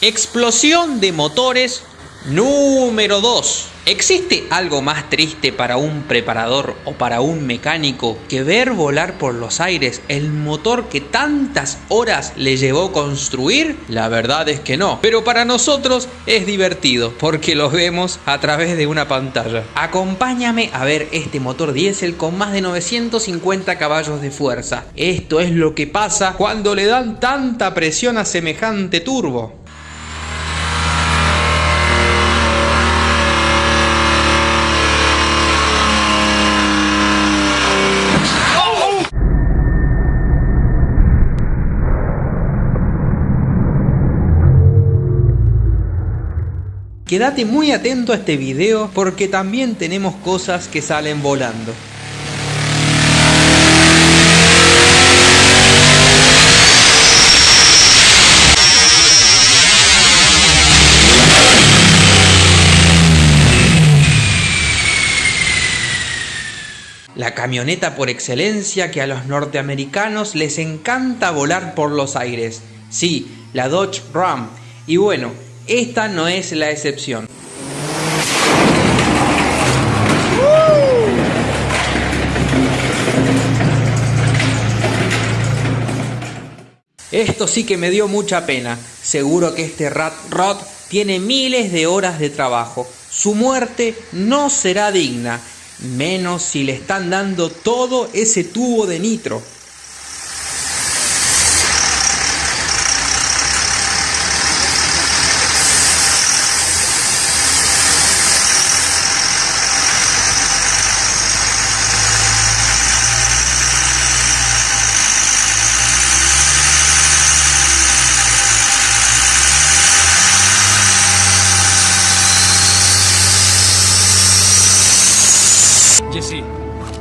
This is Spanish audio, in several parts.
Explosión de motores número 2. ¿Existe algo más triste para un preparador o para un mecánico que ver volar por los aires el motor que tantas horas le llevó construir? La verdad es que no, pero para nosotros es divertido porque lo vemos a través de una pantalla. Acompáñame a ver este motor diésel con más de 950 caballos de fuerza. Esto es lo que pasa cuando le dan tanta presión a semejante turbo. Quédate muy atento a este video porque también tenemos cosas que salen volando. La camioneta por excelencia que a los norteamericanos les encanta volar por los aires. Sí, la Dodge Ram. Y bueno, esta no es la excepción. Esto sí que me dio mucha pena. Seguro que este Rat Rod tiene miles de horas de trabajo. Su muerte no será digna, menos si le están dando todo ese tubo de nitro.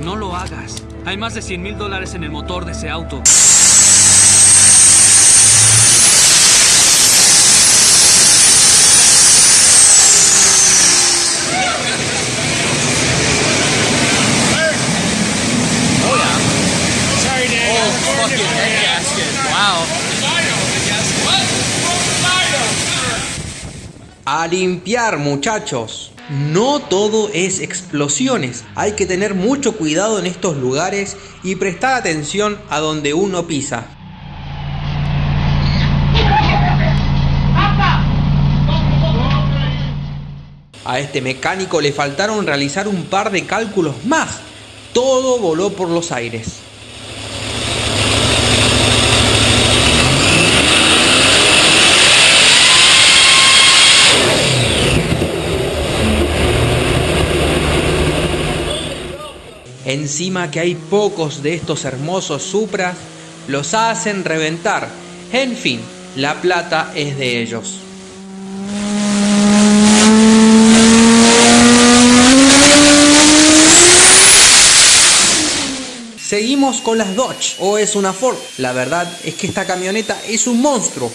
No lo hagas. Hay más de 100 mil dólares en el motor de ese auto. A limpiar muchachos. No todo es explosiones. Hay que tener mucho cuidado en estos lugares y prestar atención a donde uno pisa. A este mecánico le faltaron realizar un par de cálculos más. Todo voló por los aires. Encima que hay pocos de estos hermosos Supras, los hacen reventar. En fin, la plata es de ellos. Seguimos con las Dodge, o es una Ford. La verdad es que esta camioneta es un monstruo.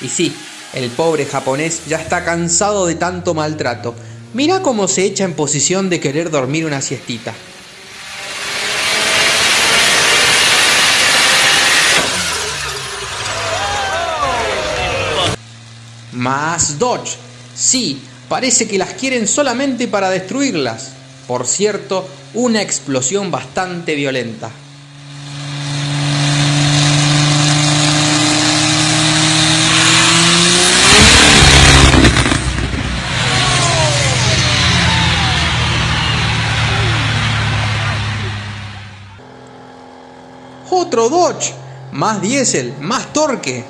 Y sí, el pobre japonés ya está cansado de tanto maltrato. Mira cómo se echa en posición de querer dormir una siestita. Más Dodge. Sí, parece que las quieren solamente para destruirlas. Por cierto, una explosión bastante violenta. Otro Dodge, más diésel, más torque.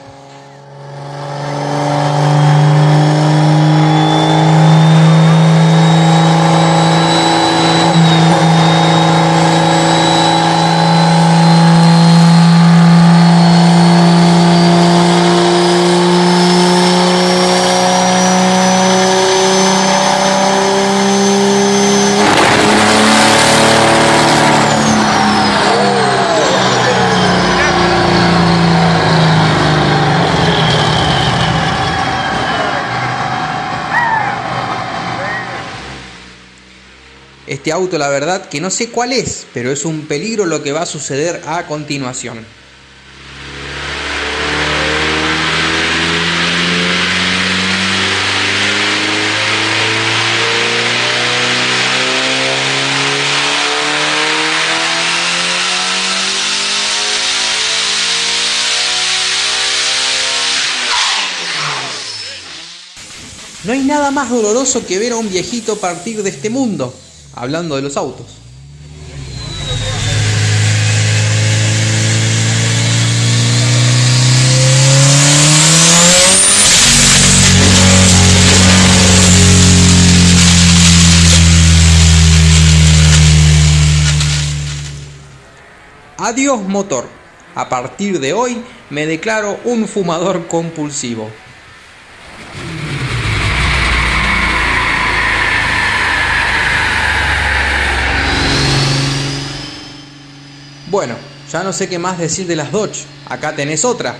Este auto la verdad que no sé cuál es, pero es un peligro lo que va a suceder a continuación. No hay nada más doloroso que ver a un viejito partir de este mundo, hablando de los autos. Adiós motor. A partir de hoy me declaro un fumador compulsivo. Bueno, ya no sé qué más decir de las Dodge. Acá tenés otra.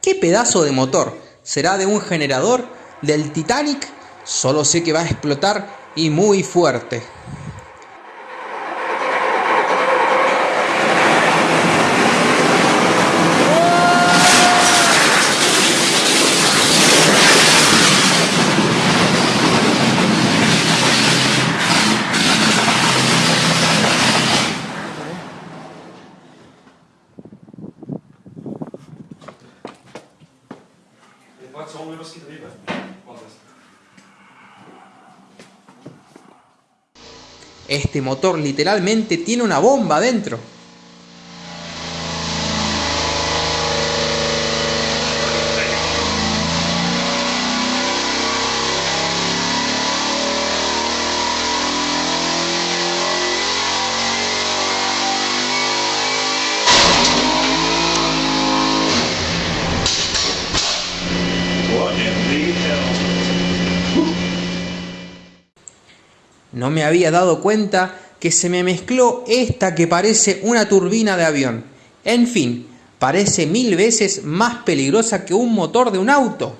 ¿Qué pedazo de motor? ¿Será de un generador? ¿Del Titanic? Solo sé que va a explotar y muy fuerte. Este motor literalmente tiene una bomba dentro. No me había dado cuenta que se me mezcló esta que parece una turbina de avión. En fin, parece mil veces más peligrosa que un motor de un auto.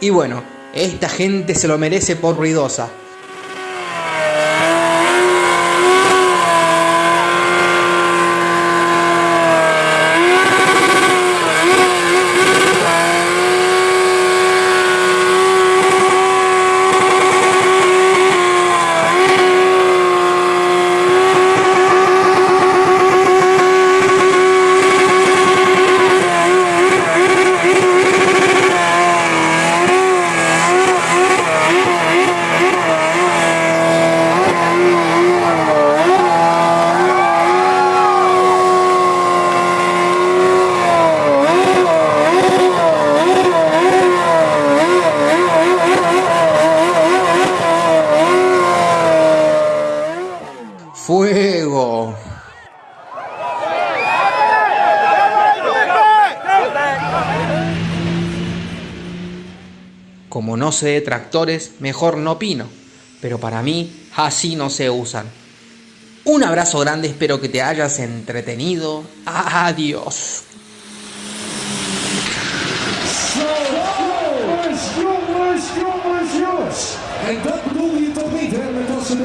Y bueno, esta gente se lo merece por ruidosa. Como no sé de tractores, mejor no opino. Pero para mí, así no se usan. Un abrazo grande, espero que te hayas entretenido. Adiós.